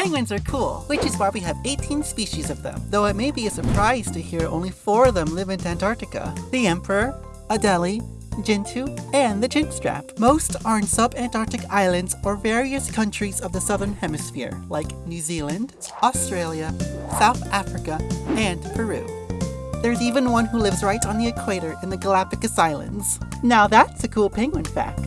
Penguins are cool, which is why we have 18 species of them, though it may be a surprise to hear only 4 of them live in Antarctica. The Emperor, Adelie, Gentoo, and the Chinstrap. Most are in sub-Antarctic islands or various countries of the southern hemisphere, like New Zealand, Australia, South Africa, and Peru. There's even one who lives right on the equator in the Galapagos Islands. Now that's a cool penguin fact.